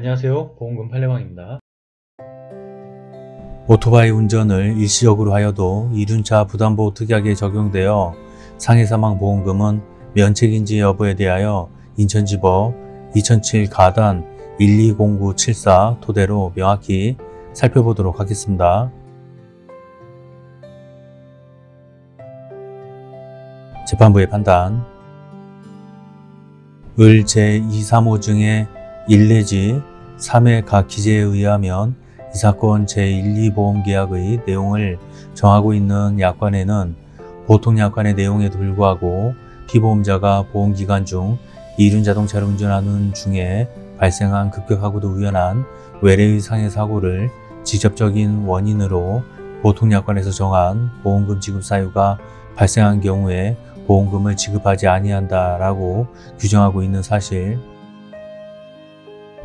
안녕하세요 보험금 팔례방입니다. 오토바이 운전을 일시적으로 하여도 이륜차 부담보호 특약에 적용되어 상해사망 보험금은 면책인지 여부에 대하여 인천지법 2007 가단 120974 토대로 명확히 살펴보도록 하겠습니다. 재판부의 판단 을 제235 중에 1 내지 3의 각 기재에 의하면 이 사건 제1, 2보험계약의 내용을 정하고 있는 약관에는 보통 약관의 내용에도 불구하고 피보험자가 보험기간 중 이륜 자동차를 운전하는 중에 발생한 급격하고도 우연한 외래의 상해 사고를 직접적인 원인으로 보통 약관에서 정한 보험금 지급 사유가 발생한 경우에 보험금을 지급하지 아니한다라고 규정하고 있는 사실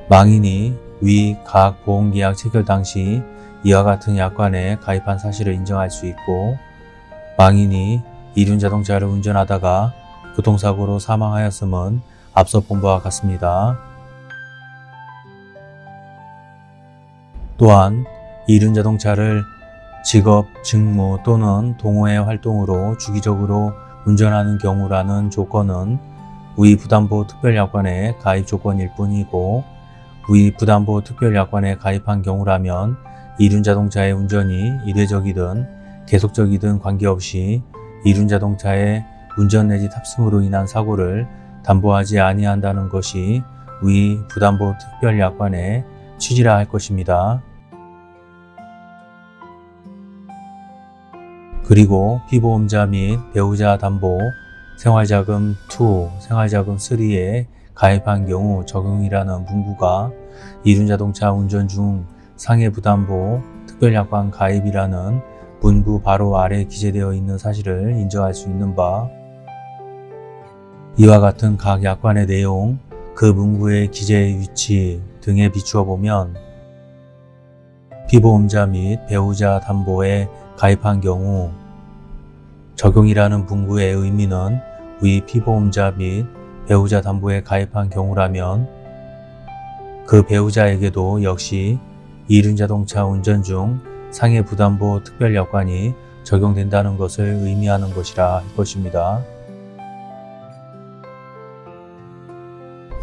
망인이 위 각 보험계약 체결 당시 이와 같은 약관에 가입한 사실을 인정할 수 있고 망인이 이륜자동차를 운전하다가 교통사고로 사망하였음은 앞서 본 바와 같습니다. 또한 이륜자동차를 직업, 직무 또는 동호회 활동으로 주기적으로 운전하는 경우라는 조건은 위 부담보호 특별약관의 가입 조건일 뿐이고 위 부담보호 특별약관에 가입한 경우라면 이륜자동차의 운전이 일회적이든 계속적이든 관계없이 이륜자동차의 운전 내지 탑승으로 인한 사고를 담보하지 아니한다는 것이 위 부담보호 특별약관의 취지라 할 것입니다. 그리고 피보험자 및 배우자 담보 생활자금 2, 생활자금 3에 가입한 경우 적용이라는 문구가 이륜자동차 운전 중 상해부담보 특별약관 가입이라는 문구 바로 아래 기재되어 있는 사실을 인정할 수 있는 바 이와 같은 각 약관의 내용, 그 문구의 기재의 위치 등에 비추어 보면 피보험자 및 배우자 담보에 가입한 경우 적용이라는 문구의 의미는 위 피보험자 및 배우자 담보에 가입한 경우라면 그 배우자에게도 역시 이륜자동차 운전 중 상해 부담보 특별약관이 적용된다는 것을 의미하는 것이라 할 것입니다.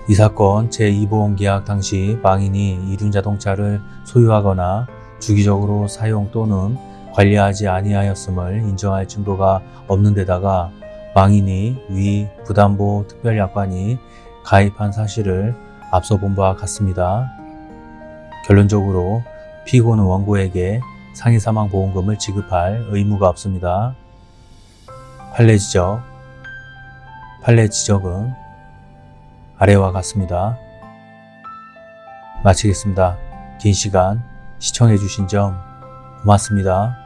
이 사건 제2보험계약 당시 망인이 이륜자동차를 소유하거나 주기적으로 사용 또는 관리하지 아니하였음을 인정할 증거가 없는 데다가 망인이 위 부담보 특별약관이 가입한 사실을 앞서 본 바와 같습니다. 결론적으로 피고는 원고에게 상해사망보험금을 지급할 의무가 없습니다. 판례 지적 판례 지적은 아래와 같습니다. 마치겠습니다. 긴 시간 시청해주신 점 고맙습니다.